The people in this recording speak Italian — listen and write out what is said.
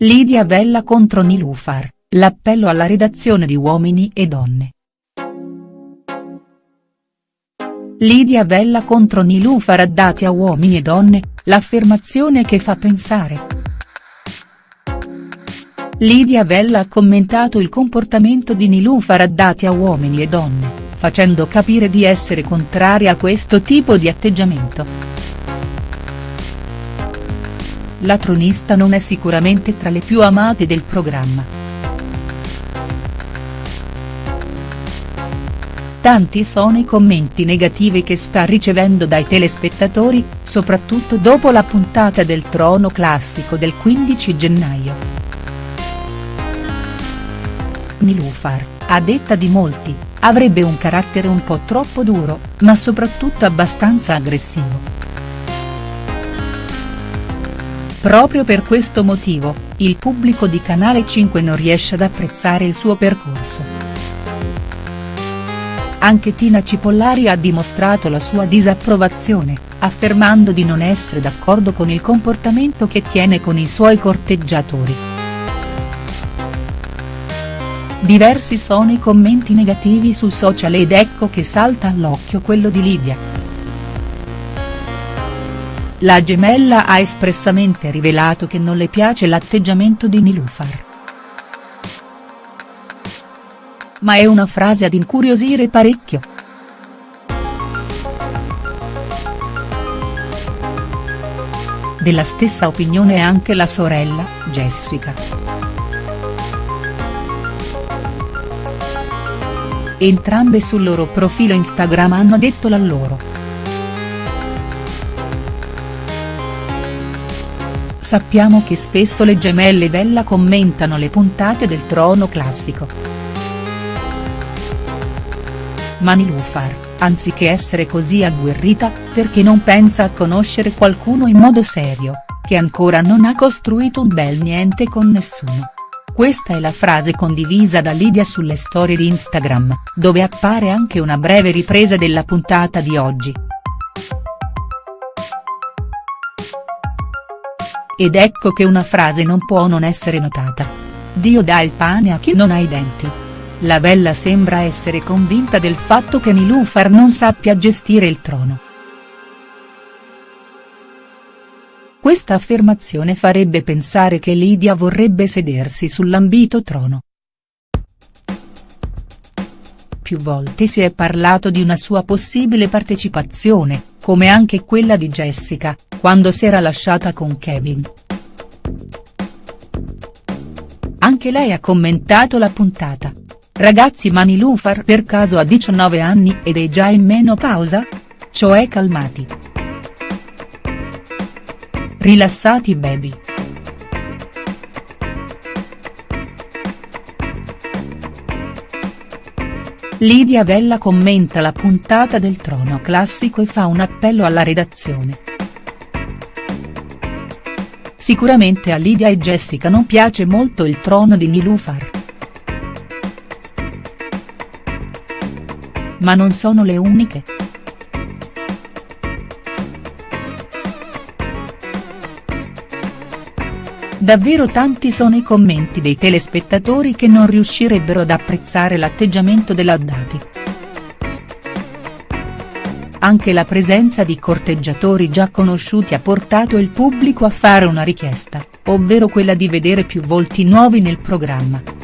Lidia Vella contro Nilufar, l'appello alla redazione di Uomini e Donne. Lidia Vella contro Nilufar addati a Uomini e Donne, l'affermazione che fa pensare. Lidia Vella ha commentato il comportamento di Nilufar addati a Uomini e Donne, facendo capire di essere contraria a questo tipo di atteggiamento. La tronista non è sicuramente tra le più amate del programma. Tanti sono i commenti negativi che sta ricevendo dai telespettatori, soprattutto dopo la puntata del Trono Classico del 15 gennaio. Nilufar, a detta di molti, avrebbe un carattere un po' troppo duro, ma soprattutto abbastanza aggressivo. Proprio per questo motivo, il pubblico di Canale 5 non riesce ad apprezzare il suo percorso. Anche Tina Cipollari ha dimostrato la sua disapprovazione, affermando di non essere d'accordo con il comportamento che tiene con i suoi corteggiatori. Diversi sono i commenti negativi su social ed ecco che salta all'occhio quello di Lidia. La gemella ha espressamente rivelato che non le piace l'atteggiamento di Nilufar. Ma è una frase ad incuriosire parecchio. Della stessa opinione è anche la sorella, Jessica. Entrambe sul loro profilo Instagram hanno detto la loro. Sappiamo che spesso le gemelle Bella commentano le puntate del Trono Classico. Ma Nilufar, anziché essere così agguerrita, perché non pensa a conoscere qualcuno in modo serio, che ancora non ha costruito un bel niente con nessuno. Questa è la frase condivisa da Lidia sulle storie di Instagram, dove appare anche una breve ripresa della puntata di oggi. Ed ecco che una frase non può non essere notata. Dio dà il pane a chi non ha i denti. La Bella sembra essere convinta del fatto che Nilufar non sappia gestire il trono. Questa affermazione farebbe pensare che Lidia vorrebbe sedersi sull'ambito trono. Più volte si è parlato di una sua possibile partecipazione, come anche quella di Jessica, quando si era lasciata con Kevin. Anche lei ha commentato la puntata. Ragazzi Mani Lufar per caso ha 19 anni ed è già in menopausa? Cioè calmati. Rilassati baby. Lidia Bella commenta la puntata del Trono Classico e fa un appello alla redazione. Sicuramente a Lidia e Jessica non piace molto il trono di Nilufar. Ma non sono le uniche. Davvero tanti sono i commenti dei telespettatori che non riuscirebbero ad apprezzare l'atteggiamento dell'Addati. Anche la presenza di corteggiatori già conosciuti ha portato il pubblico a fare una richiesta, ovvero quella di vedere più volti nuovi nel programma.